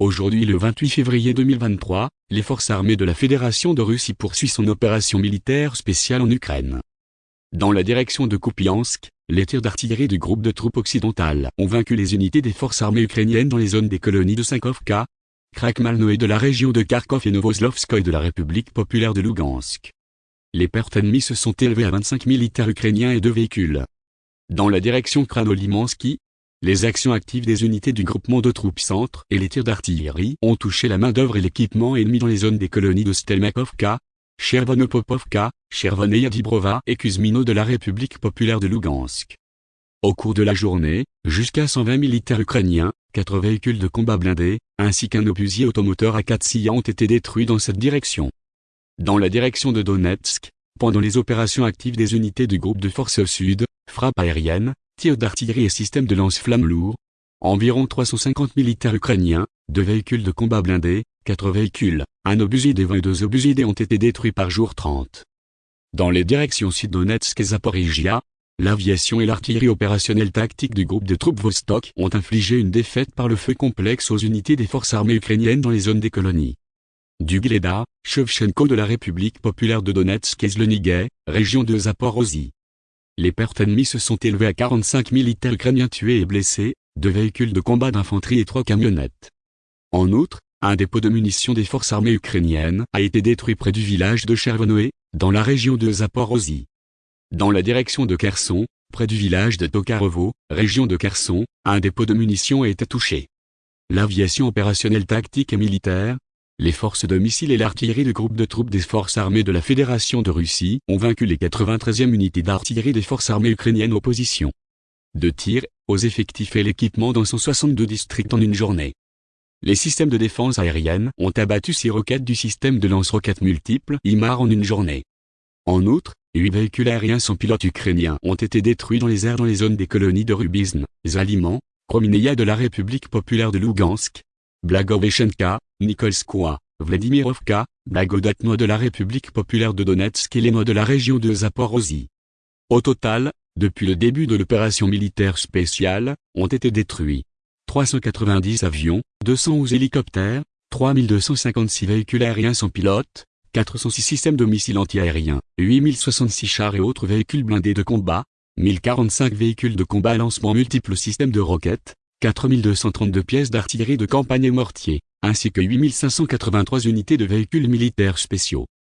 Aujourd'hui le 28 février 2023, les forces armées de la Fédération de Russie poursuivent son opération militaire spéciale en Ukraine. Dans la direction de Kupiansk, les tirs d'artillerie du groupe de troupes occidentales ont vaincu les unités des forces armées ukrainiennes dans les zones des colonies de Sankovka, Krakmalno et de la région de Kharkov et Novoslovskoye de la République populaire de Lugansk. Les pertes ennemies se sont élevées à 25 militaires ukrainiens et deux véhicules. Dans la direction Kranolimansky, les actions actives des unités du groupement de troupes centre et les tirs d'artillerie ont touché la main-d'œuvre et l'équipement ennemi dans les zones des colonies de Stelmakovka, Chervonopopovka, Chervoneyadibrova et Kuzmino de la République populaire de Lugansk. Au cours de la journée, jusqu'à 120 militaires ukrainiens, 4 véhicules de combat blindés, ainsi qu'un obusier automoteur à 4 sillons ont été détruits dans cette direction. Dans la direction de Donetsk, pendant les opérations actives des unités du groupe de forces sud, frappes aériennes, tirs d'artillerie et systèmes de lance-flammes lourds. Environ 350 militaires ukrainiens, deux véhicules de combat blindés, quatre véhicules, un obusier des 22 obusiers ont été détruits par jour 30. Dans les directions Sud-Donetsk et Zaporizhia, l'aviation et l'artillerie opérationnelle tactique du groupe de troupes Vostok ont infligé une défaite par le feu complexe aux unités des forces armées ukrainiennes dans les zones des colonies. Du Gleda, Shevchenko de la République populaire de Donetsk et Zlenigay, région de Zaporozhye. Les pertes ennemies se sont élevées à 45 militaires ukrainiens tués et blessés, deux véhicules de combat d'infanterie et trois camionnettes. En outre, un dépôt de munitions des forces armées ukrainiennes a été détruit près du village de Chervonoé, dans la région de Zaporozhye. Dans la direction de Kherson, près du village de Tokarevo, région de Kherson, un dépôt de munitions a été touché. L'aviation opérationnelle tactique et militaire, les forces de missiles et l'artillerie du groupe de troupes des forces armées de la Fédération de Russie ont vaincu les 93e unités d'artillerie des forces armées ukrainiennes aux positions de tir, aux effectifs et l'équipement dans 162 districts en une journée. Les systèmes de défense aérienne ont abattu six roquettes du système de lance-roquettes multiples IMAR en une journée. En outre, huit véhicules aériens sans pilote ukrainiens ont été détruits dans les airs dans les zones des colonies de Rubizn, Zaliment, Kromineia de la République populaire de Lugansk, Blagoveshenka, Nikolskoye, Vladimirovka, Blagodatno de la République populaire de Donetsk et Leno de la région de Zaporozhye. Au total, depuis le début de l'opération militaire spéciale, ont été détruits 390 avions, 211 hélicoptères, 3256 véhicules aériens sans pilote, 406 systèmes de missiles antiaériens, 8066 chars et autres véhicules blindés de combat, 1045 véhicules de combat à lancement multiples systèmes de roquettes, 4232 pièces d'artillerie de campagne et mortiers, ainsi que 8583 unités de véhicules militaires spéciaux.